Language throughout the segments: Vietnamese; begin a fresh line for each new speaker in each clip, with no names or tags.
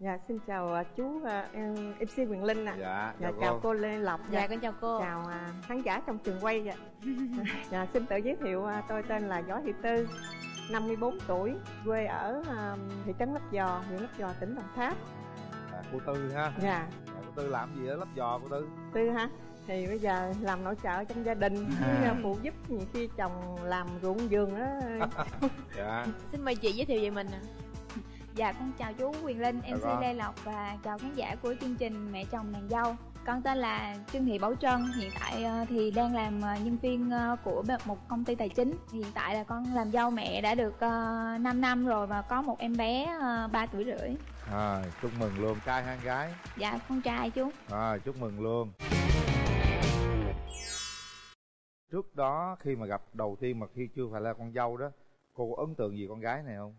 Dạ xin chào à, chú à, em MC Quyền Linh ạ.
Dạ,
Dạ
chào cô.
cô Lê Lộc.
Dạ con chào cô
Chào à, khán giả trong trường quay dạ. dạ xin tự giới thiệu à, tôi tên là Võ Thị Tư, 54 tuổi, quê ở à, thị trấn Lấp Giò, huyện Lấp Giò, tỉnh Đồng Tháp.
À, cô Tư ha
Dạ,
dạ, cô Tư làm gì ở lấp giò cô Tư
Tư ha. Thì bây giờ làm nội trợ trong gia đình, với
À.
à, phụ giúp nhiều khi chồng làm ruộng vườn đó.
dạ
xin mời chị giới thiệu về mình ạ
Dạ con chào chú Quyền Linh,
Dạ
MC
vâng.
Lê Lộc và chào khán giả của chương trình Mẹ chồng nàng dâu. Con tên là Trương Thị Bảo Trân, hiện tại ờ, thì đang làm ờ, nhân viên ờ, của một công ty tài chính. Hiện tại là con làm dâu mẹ đã được uh, 5 năm rồi và có một em bé uh, 3 tuổi rưỡi.
À, chúc mừng luôn trai hay gái?
Dạ con trai chú.
À, chúc mừng luôn. Trước đó khi mà gặp đầu tiên mà khi chưa phải là con dâu đó cô có ấn tượng gì con gái này không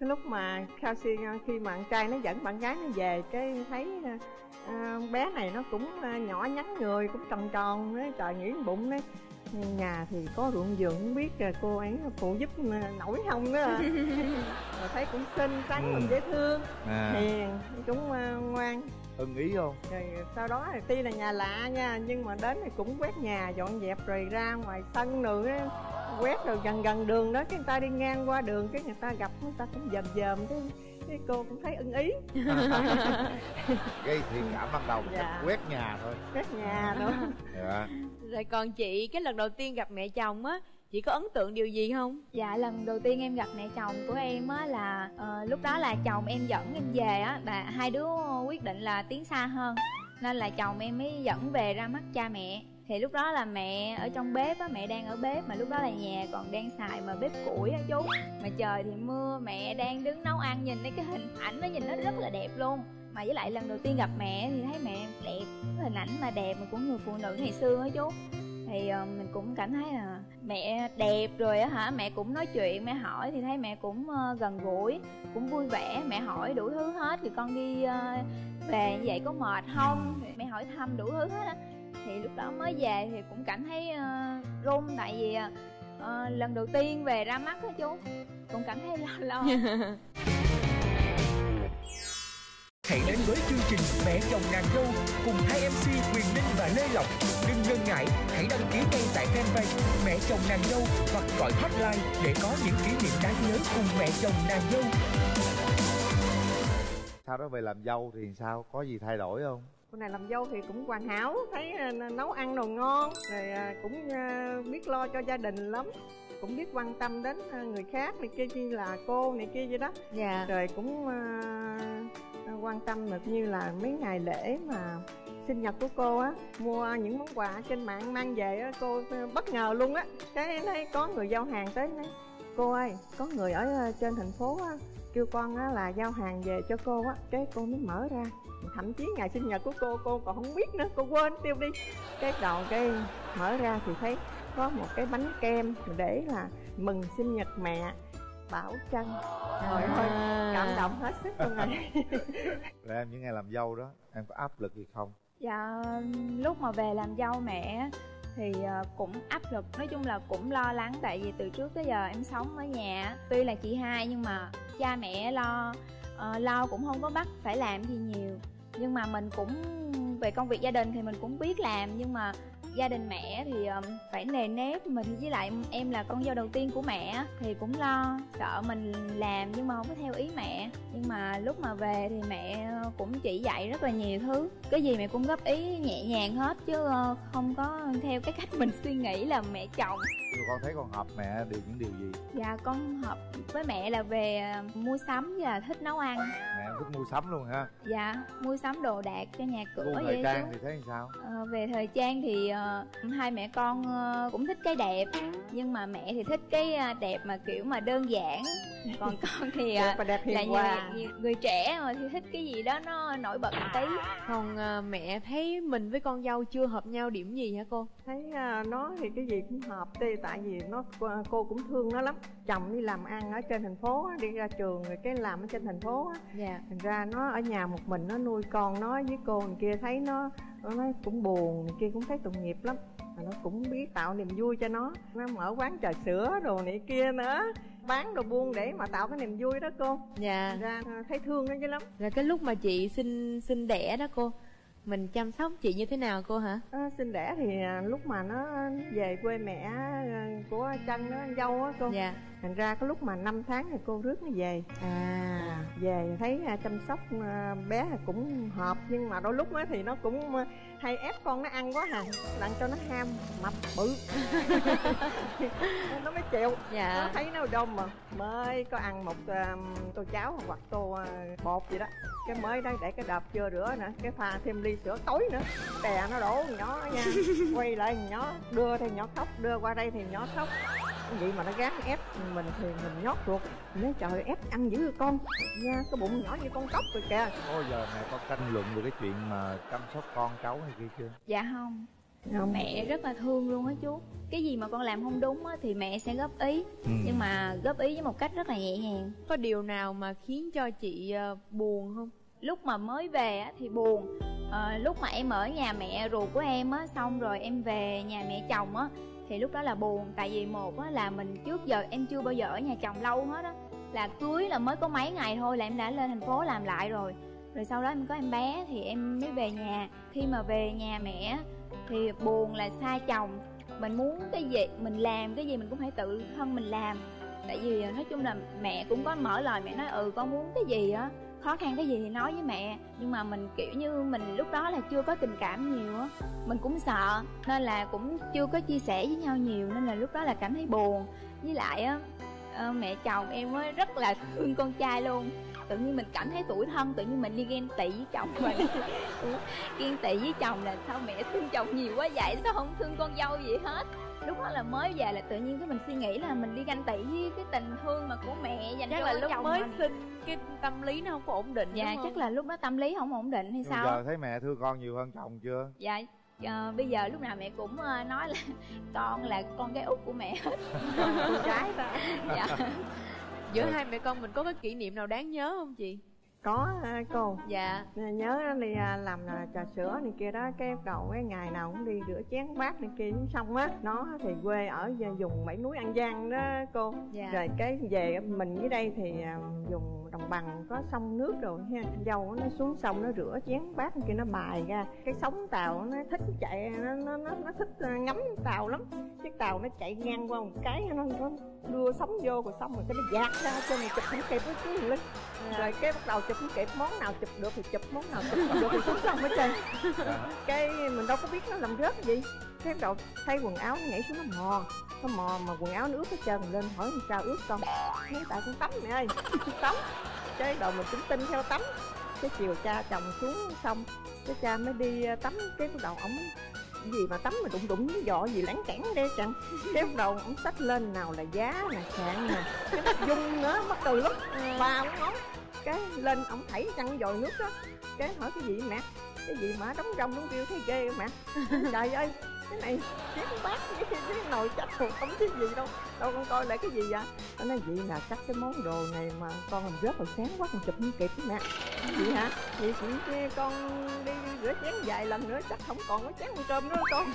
cái lúc mà khao ờ, khi mà con trai nó dẫn bạn gái nó về cái thấy uh, bé này nó cũng nhỏ nhắn người cũng tròn tròn đấy trời nghĩ bụng đấy nhà thì có ruộng vườn không biết à, cô ấy phụ giúp à, nổi không đó à. rồi thấy cũng xinh xắn
Ừ.
dễ thương
à
hiền cũng à, ngoan
ưng ý không
rồi sau đó thì tuy là nhà lạ nha nhưng mà đến thì cũng quét nhà dọn dẹp rồi ra ngoài sân đường á quét rồi gần gần đường đó cái người ta đi ngang qua đường cái người ta gặp người ta cũng dòm dòm cái cái cô cũng thấy ưng ý.
Gây thiện cảm ban đầu
Dạ.
quét nhà thôi.
Quét nhà đó
dạ.
Rồi còn chị cái lần đầu tiên gặp mẹ chồng á chị có ấn tượng điều gì không?
Dạ lần đầu tiên em gặp mẹ chồng của em á là ờ, lúc đó là chồng em dẫn em về á và hai đứa quyết định là tiến xa hơn nên là chồng em mới dẫn về ra mắt cha mẹ thì lúc đó là mẹ ở trong bếp á mẹ đang ở bếp mà lúc đó là nhà còn đang xài mà bếp củi á chú. Mà trời thì mưa mẹ đang đứng nấu ăn nhìn thấy cái hình ảnh nó nhìn nó rất là đẹp luôn. Mà với lại lần đầu tiên gặp mẹ thì thấy mẹ đẹp cái hình ảnh mà đẹp mà của người phụ nữ ngày xưa á chú. Thì uh, mình cũng cảm thấy là mẹ đẹp rồi á hả? Mẹ cũng nói chuyện mẹ hỏi thì thấy mẹ cũng uh, gần gũi cũng vui vẻ. Mẹ hỏi đủ thứ hết thì con đi uh, về như vậy có mệt không? Mẹ hỏi thăm đủ thứ hết á thì lúc đó mới về thì cũng cảm thấy ờ, run tại vì ờ, lần đầu tiên về ra mắt á chú cũng cảm thấy lo lo
Hãy đến với chương trình Mẹ chồng nàng dâu cùng hai MC Quyền Linh và Lê Lộc. Đừng ngần ngại, hãy đăng ký ngay tại fanpage Mẹ chồng nàng dâu hoặc gọi hotline để có những kỷ niệm đáng nhớ cùng mẹ chồng nàng dâu.
sau đó về làm dâu thì sao có gì thay đổi không
cô này làm dâu thì cũng hoàn hảo thấy à, nấu ăn đồ ngon rồi à, cũng à, biết lo cho gia đình lắm cũng biết quan tâm đến người khác này kia như là cô này kia vậy đó.
Dạ.
Rồi cũng quan tâm được như là mấy ngày lễ mà sinh nhật của cô á mua những món quà trên mạng mang về á cô bất ngờ luôn á. Cái thấy có người giao hàng tới nói cô ơi có người ở trên thành phố á kêu con á là giao hàng về cho cô á. Cái cô mới mở ra thậm chí ngày sinh nhật của cô cô còn không biết nữa cô quên tiêu đi. Cái đầu cái mở ra thì thấy có một cái bánh kem để là mừng sinh nhật mẹ bảo trân. Trời ơi cảm động hết sức luôn rồi.
Rồi em những ngày làm dâu đó em có áp lực gì không?
Dạ lúc mà về làm dâu mẹ thì ờ, cũng áp lực. Nói chung là cũng lo lắng tại vì từ trước tới giờ em sống ở nhà tuy là chị hai nhưng mà cha mẹ lo ờ, lo cũng không có bắt phải làm gì nhiều nhưng mà mình cũng, về công việc gia đình thì mình cũng biết làm, nhưng mà gia đình mẹ thì phải nề nếp mình với lại em là con dâu đầu tiên của mẹ thì cũng lo sợ mình làm nhưng mà không có theo ý mẹ. Nhưng mà lúc mà về thì mẹ cũng chỉ dạy rất là nhiều thứ. Cái gì mẹ cũng góp ý nhẹ nhàng hết chứ không có theo cái cách mình suy nghĩ là mẹ chồng.
Con thấy con hợp mẹ điều những điều gì?
Dạ con hợp với mẹ là về ờ, mua sắm và thích nấu ăn.
Mẹ thích mua sắm luôn ha
dạ mua sắm đồ đạc cho nhà cửa
thời
vậy
trang
chú
thì thấy sao?
Ờ, về thời trang thì ờ, hai mẹ con ờ, cũng thích cái đẹp. Nhưng mà mẹ thì thích cái ờ, đẹp mà kiểu mà đơn giản. Còn con thì ờ,
đẹp và đẹp
là
hòa.
người, người trẻ mà thì thích cái gì đó nó nổi bật một tí.
Còn à, mẹ thấy mình với con dâu chưa hợp nhau điểm gì hả cô?
Thấy à, nó thì cái gì cũng hợp đi tại vì nó cô cũng thương nó lắm. Chồng đi làm ăn ở trên thành phố đi ra trường rồi cái làm ở trên thành phố á.
Dạ.
Thành ra nó ở nhà một mình nó nuôi con nó với cô này kia thấy nó nó nói cũng buồn này kia cũng thấy tội nghiệp lắm. Mà nó cũng biết tạo niềm vui cho nó. Nó mở quán trà sữa đồ này kia nữa. Bán đồ buôn để mà tạo cái niềm vui đó cô.
Dạ.
Ra à, thấy thương nó chứ lắm.
Là cái lúc mà chị sinh sinh đẻ đó cô mình chăm sóc chị như thế nào cô hả?
À, sinh đẻ thì à, lúc mà nó về quê mẹ à, của chân nó dâu á cô.
Dạ
thành ra cái lúc mà 5 tháng thì cô rước nó về.
À.
Về thấy à, chăm sóc à, bé cũng hợp nhưng mà đôi lúc á thì nó cũng à, hay ép con nó ăn quá hà làm cho nó ham mập bự. Nó mới chịu. Nó
dạ
thấy nó đông mà mới có ăn một tô cháo hoặc tô bột gì đó. Cái mới đấy để cái đập chưa rửa nữa cái pha thêm ly sữa tối nữa. Đè nó đổ nhỏ nha quay lại nhỏ đưa thì nhỏ khóc đưa qua đây thì nhỏ khóc vậy mà nó gán ép mình thì mình nhót ruột. Nói trời ép ăn dữ con. Nha cái bụng nhỏ như con cóc rồi kìa.
Bao giờ mẹ có tranh luận về cái chuyện mà chăm sóc con cháu hay kia chưa?
dạ không.
Không.
Mẹ rất là thương luôn á chú. Cái gì mà con làm không đúng á thì mẹ sẽ góp ý.
Ừ.
nhưng mà góp ý với một cách rất là nhẹ nhàng.
Có điều nào mà khiến cho chị ờ, buồn không?
Lúc mà mới về á thì buồn. Ờ, lúc mà em ở nhà mẹ ruột của em á xong rồi em về nhà mẹ chồng á thì lúc đó là buồn, tại vì một á, là mình trước giờ em chưa bao giờ ở nhà chồng lâu hết á. Là cưới là mới có mấy ngày thôi là em đã lên thành phố làm lại rồi. Rồi sau đó em có em bé thì em mới về nhà. Khi mà về nhà mẹ thì buồn là xa chồng. Mình muốn cái gì, mình làm cái gì mình cũng phải tự thân mình làm. Tại vì nói chung là mẹ cũng có mở lời, mẹ nói ừ con muốn cái gì á? Khó khăn cái gì thì nói với mẹ. Nhưng mà mình, kiểu như, mình lúc đó là chưa có tình cảm nhiều á. Mình cũng sợ, nên là cũng chưa có chia sẻ với nhau nhiều, nên là lúc đó là cảm thấy buồn. Với lại á ờ, mẹ chồng em mới rất là thương con trai luôn. Tự nhiên mình cảm thấy tủi thân, tự nhiên mình đi ghen tị với chồng mình. Ừ, ghen tị với chồng là sao mẹ thương chồng nhiều quá vậy? Sao không thương con dâu gì hết? Lúc đó là mới về là tự nhiên cái mình suy nghĩ là mình đi ganh tị với cái tình thương mà của mẹ dành
chắc
cho
là lúc
chồng
mới
mình.
sinh cái tâm lý nó không có ổn định
dạ chắc là lúc đó tâm lý không ổn định hay
Nhưng
sao?
giờ thấy mẹ thương con nhiều hơn chồng chưa?
dạ ờ, bây giờ lúc nào mẹ cũng ờ, nói là con là con cái út của mẹ hết.
Con gái ta
dạ.
Giữa hai mẹ con mình có cái kỷ niệm nào đáng nhớ không chị
có à, cô?
Dạ.
Nhớ đi à, làm à, trà sữa này kia đó cái đầu cái ngày nào cũng đi rửa chén bát này kia xong á nó thì quê ở vùng bảy núi an giang đó cô.
Dạ.
Rồi cái về mình dưới đây thì à, dùng đồng bằng có sông nước rồi ha. Dâu nó xuống sông nó rửa chén bát kia nó bài ra. Cái sóng tàu nó thích chạy nó nó nó, nó thích à, ngắm tàu lắm. Chiếc tàu nó chạy ngang qua một cái nó, nó đưa sóng vô rồi xong rồi cái nó dạt ra cho mình chụp không kịp với cái linh. Rồi cái bắt đầu chụp không kịp món nào chụp được thì chụp món nào chụp không được thì xuống sông hết trơn.
Dạ.
cái mình đâu có biết nó làm rớt cái gì. Cái bắt đầu thay quần áo nó nhảy xuống nó mò nó mò mà quần áo nó ướt hết trơn. Mình lên hỏi làm sao ướt xong nói tại con tắm mẹ ơi tắm. Cái đầu mình cũng tin theo tắm. Cái chiều cha chồng xuống xong cái cha mới đi ờ, tắm. Cái bắt đầu ổng gì mà tắm mà đụng đụng với dọ gì láng cản đe chẳng cái bắt đầu ổng xách lên nào là giá nè sạn nè. Cái đất dung nữa mắc cười lắm ba bốn món cái lên ổng thảy chăn dồi nước đó. Cái hỏi cái gì mẹ? Cái gì mà đóng rong đóng kêu thấy ghê mẹ? Trời ơi cái này chén bát với cái nồi chắc rồi không cái gì đâu đâu con coi lại cái gì vậy nó nói vậy là chắc cái món đồ này mà con làm rớt hồi sáng quá con chụp không kịp mẹ vậy hả vậy chị kia con đi rửa chén vài lần nữa chắc không còn có chén ăn cơm nữa con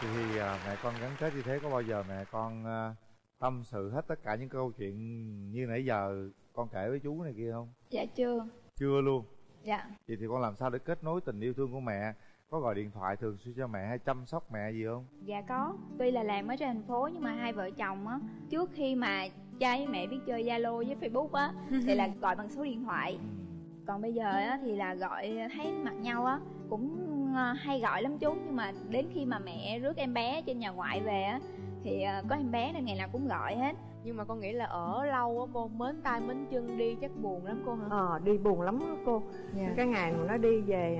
Thì, thì à, mẹ con gắn kết như thế có bao giờ mẹ con à, tâm sự hết tất cả những câu chuyện như nãy giờ con kể với chú này kia không?
dạ chưa
Chưa luôn.
dạ
Vậy thì con làm sao để kết nối tình yêu thương của mẹ? Có gọi điện thoại thường xuyên cho mẹ hay chăm sóc mẹ gì không?
dạ có. Tuy là làm ở trên thành phố nhưng mà hai vợ chồng á trước khi mà cha với mẹ biết chơi zalo với facebook á thì là gọi bằng số điện thoại. Còn bây giờ á thì là gọi thấy mặt nhau á cũng ờ, hay gọi lắm chú. Nhưng mà đến khi mà mẹ rước em bé trên nhà ngoại về á thì ờ, có em bé nên ngày nào cũng gọi hết.
Nhưng mà con nghĩ là ở lâu á cô mến tay mến chân đi chắc buồn lắm cô hả?
Ờ đi buồn lắm đó cô.
Dạ.
Cái ngày mà nó đi về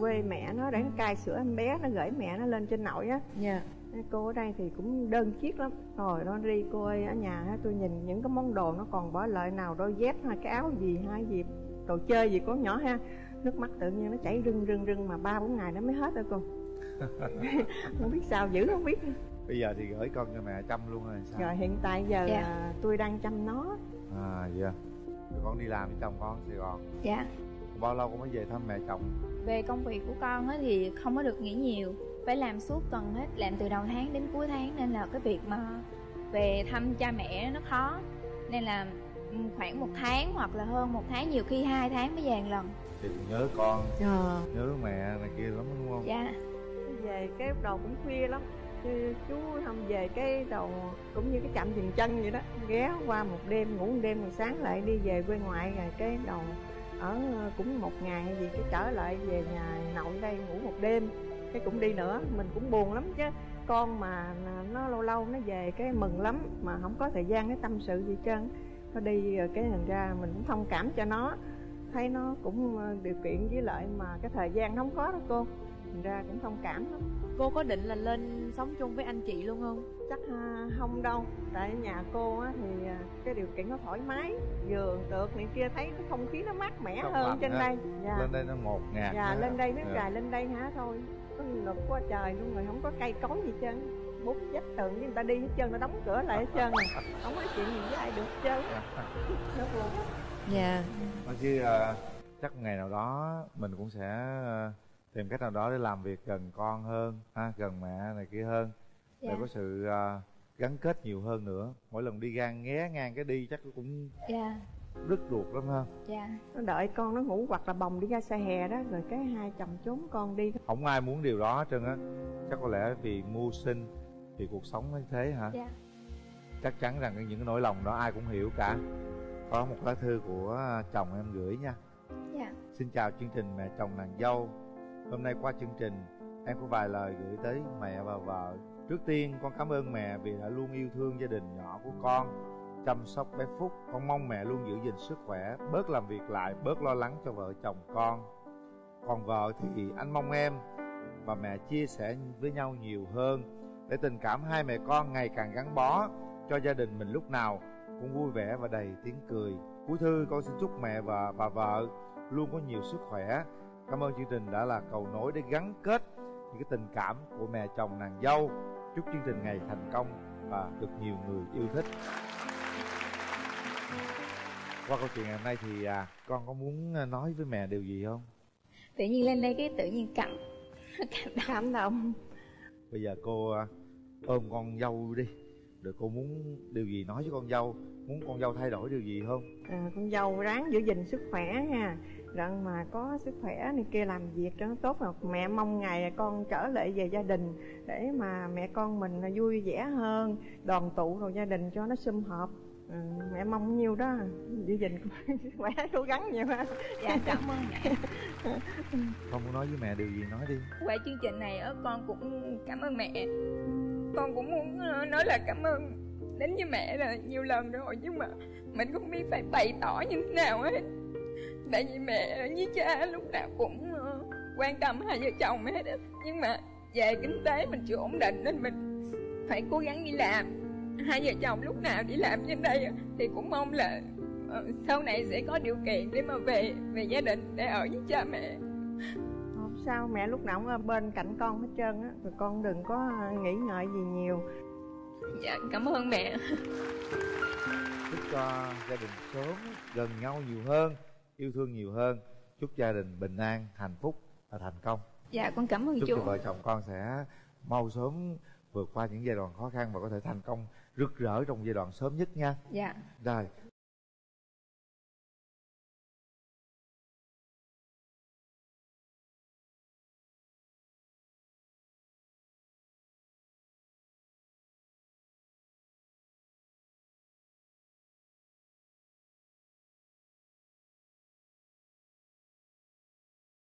quê mẹ nó để nó cai sữa em bé nó gửi mẹ nó lên trên nội á
dạ
cô ở đây thì cũng đơn chiếc lắm rồi nó đi cô ơi ở nhà tôi nhìn những cái món đồ nó còn bỏ lại nào đôi dép hay cái áo gì hay gì đồ chơi gì của nhỏ ha nước mắt tự nhiên nó chảy rưng rưng rưng mà ba bốn ngày nó mới hết rồi cô không biết sao giữ không biết
Bây giờ thì gửi con cho mẹ chăm luôn rồi sao?
rồi hiện tại giờ
Dạ.
là tôi đang chăm nó
À dạ. Rồi con đi làm với chồng con ở Sài Gòn.
dạ
Bao lâu con mới về thăm mẹ chồng?
về công việc của con á thì không có được nghỉ nhiều. Phải làm suốt tuần hết làm từ đầu tháng đến cuối tháng nên là cái việc mà về thăm cha mẹ nó khó. Nên là khoảng một tháng hoặc là hơn một tháng nhiều khi hai tháng mới về một lần.
Thì nhớ con
Ờ.
nhớ mẹ này kia lắm đúng không?
Dạ.
Về cái đầu cũng khuya lắm. Chứ chú không về cái đầu cũng như cái chạm dừng chân vậy đó. Ghé qua một đêm ngủ một đêm rồi sáng lại đi về quê ngoại rồi cái đầu ở ờ, cũng một ngày hay gì cái trở lại về nhà nội đây ngủ một đêm, cái cũng đi nữa, mình cũng buồn lắm chứ. Con mà nó lâu lâu nó về cái mừng lắm, mà không có thời gian cái tâm sự gì trơn. Nó đi rồi cái thành ra mình cũng thông cảm cho nó, thấy nó cũng ờ, điều kiện với lại mà cái thời gian nó không có đó cô thành ra cũng thông cảm lắm.
Cô có định là lên sống chung với anh chị luôn không?
Chắc à, không đâu. Tại nhà cô á thì à, cái điều kiện nó thoải mái. Giường được này kia thấy cái không khí nó mát mẻ
Trong
hơn trên
ha.
đây. Dạ.
Lên đây nó ngột ngạt
dạ lên đây nó
Dạ.
gài lên đây hả? Thôi có lực quá trời luôn rồi không có cây cối gì hết trơn. Bút vách tường với người ta đi hết trơn nó đóng cửa lại hết trơn không có chuyện gì với ai được hết trơn nó buồn
dạ.
Nói chứ à, chắc ngày nào đó mình cũng sẽ tìm cách nào đó để làm việc gần con hơn ha, gần mẹ này kia hơn. Để
Dạ.
có sự à, gắn kết nhiều hơn nữa. Mỗi lần đi ngang nghé ngang cái đi chắc cũng
dạ.
đứt ruột lắm ha.
Dạ.
Nó đợi con nó ngủ hoặc là bồng đi ra xe hè đó rồi cái hai chồng trốn con đi
không ai muốn điều đó hết trơn á. Chắc có lẽ vì mưu sinh vì cuộc sống như thế hả?
Dạ.
Chắc chắn rằng những cái nỗi lòng đó ai cũng hiểu cả. Có một lá thư của chồng em gửi nha.
Dạ.
Xin chào chương trình mẹ chồng nàng dâu hôm nay qua chương trình, em có vài lời gửi tới mẹ và vợ. Trước tiên, con cảm ơn mẹ vì đã luôn yêu thương gia đình nhỏ của con, chăm sóc bé phúc. Con mong mẹ luôn giữ gìn sức khỏe, bớt làm việc lại, bớt lo lắng cho vợ chồng con. Còn vợ thì anh mong em và mẹ chia sẻ với nhau nhiều hơn để tình cảm hai mẹ con ngày càng gắn bó cho gia đình mình lúc nào cũng vui vẻ và đầy tiếng cười. Cuối thư, con xin chúc mẹ và bà vợ luôn có nhiều sức khỏe cảm ơn chương trình đã là cầu nối để gắn kết những cái tình cảm của mẹ chồng nàng dâu. Chúc chương trình ngày thành công và được nhiều người yêu thích. Qua câu chuyện ngày hôm nay thì à, con có muốn à, nói với mẹ điều gì không?
Tự nhiên lên đây cái tự nhiên cảm
cảm động
bây giờ cô à, ôm con dâu đi. Rồi cô muốn điều gì nói với con dâu? Muốn con dâu thay đổi điều gì không?
À, con dâu ráng giữ gìn sức khỏe nha rằng mà có sức khỏe này kia làm việc cho nó tốt rồi mẹ mong ngày con trở lại về gia đình để mà mẹ con mình vui vẻ hơn đoàn tụ rồi gia đình cho nó sum họp. Ừ, mẹ mong nhiêu đó giữ gìn sức khỏe cố gắng nhiều ha
dạ cảm ơn mẹ.
Con muốn nói với mẹ điều gì nói đi.
Qua chương trình này á con cũng cảm ơn mẹ. Con cũng muốn ờ, nói là cảm ơn đến với mẹ là nhiều lần rồi nhưng mà mình không biết phải bày tỏ như thế nào hết tại vì mẹ với cha lúc nào cũng ờ, quan tâm hai vợ chồng hết á. Nhưng mà về kinh tế mình chưa ổn định nên mình phải cố gắng đi làm. Hai vợ chồng lúc nào đi làm trên đây thì cũng mong là ờ, sau này sẽ có điều kiện để mà về về gia đình để ở với cha mẹ.
Không sao mẹ lúc nào cũng ở bên cạnh con hết trơn á. Rồi con đừng có nghĩ ngợi gì nhiều.
Dạ cảm ơn mẹ.
Chúc cho gia đình sớm gần nhau nhiều hơn yêu thương nhiều hơn. Chúc gia đình bình an hạnh phúc và thành công.
Dạ con cảm ơn
chúc
chú.
cho vợ chồng con sẽ mau sớm vượt qua những giai đoạn khó khăn và có thể thành công rực rỡ trong giai đoạn sớm nhất nha.
Dạ.
Rồi